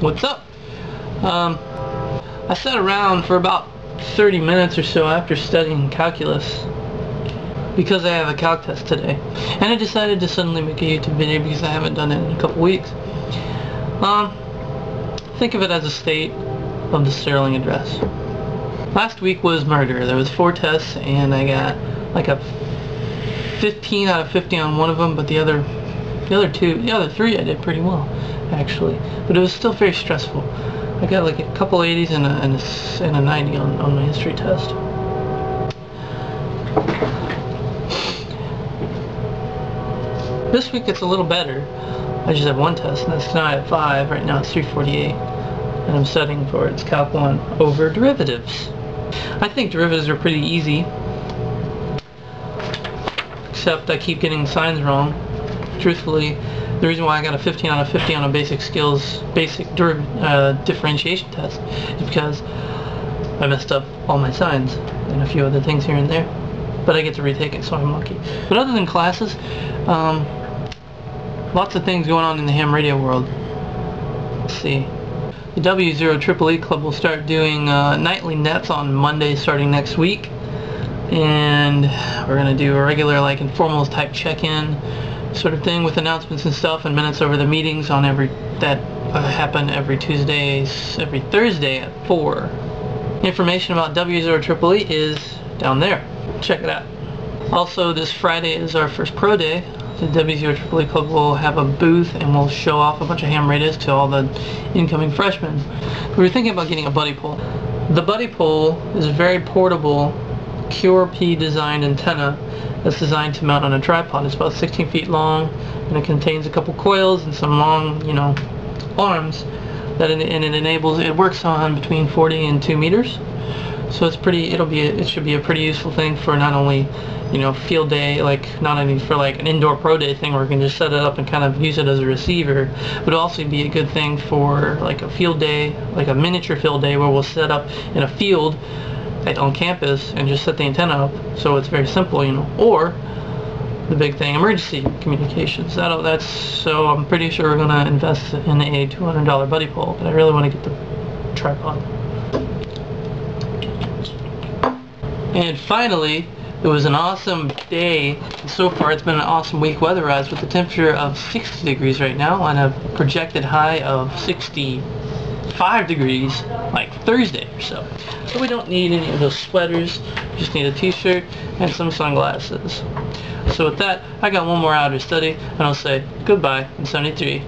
What's up? Um, I sat around for about 30 minutes or so after studying calculus because I have a calc test today. And I decided to suddenly make a YouTube video because I haven't done it in a couple weeks. Um, think of it as a state of the Sterling address. Last week was murder. There was four tests and I got like a 15 out of 50 on one of them, but the other the other two, the other three I did pretty well, actually. But it was still very stressful. I got like a couple 80s and a, and a, and a 90 on, on my history test. This week it's a little better. I just have one test, and that's tonight at 5. Right now it's 348. And I'm studying for its Calc 1 over derivatives. I think derivatives are pretty easy. Except I keep getting signs wrong truthfully, the reason why I got a 15 out of 50 on a basic skills, basic uh, differentiation test is because I messed up all my signs and a few other things here and there. But I get to retake it, so I'm lucky. But other than classes, um, lots of things going on in the ham radio world. Let's see. The W0 Triple E Club will start doing uh, nightly nets on Monday starting next week. And we're going to do a regular like informal type check-in sort of thing with announcements and stuff and minutes over the meetings on every that uh, happen every Tuesdays, every Thursday at 4. Information about W0 Triple E is down there. Check it out. Also, this Friday is our first pro day. The W0 Triple E Club will have a booth and we'll show off a bunch of ham radios to all the incoming freshmen. We were thinking about getting a Buddipole. The Buddipole is very portable QRP designed antenna that's designed to mount on a tripod. It's about 16 feet long and it contains a couple coils and some long, you know, arms that it, and it enables, it works on between 40 and 2 meters. So it's pretty, it'll be, a, it should be a pretty useful thing for not only, you know, field day, like not only for like an indoor pro day thing where we can just set it up and kind of use it as a receiver, but also be a good thing for like a field day, like a miniature field day where we'll set up in a field on campus and just set the antenna up so it's very simple you know. Or the big thing emergency communications. That that's so I'm pretty sure we're gonna invest in a $200 Buddipole but I really want to get the tripod. And finally it was an awesome day. So far it's been an awesome week weather-wise with the temperature of 60 degrees right now and a projected high of 65 degrees like Thursday or so. So we don't need any of those sweaters. We just need a t-shirt and some sunglasses. So with that, I got one more hour study, and I'll say goodbye in 73.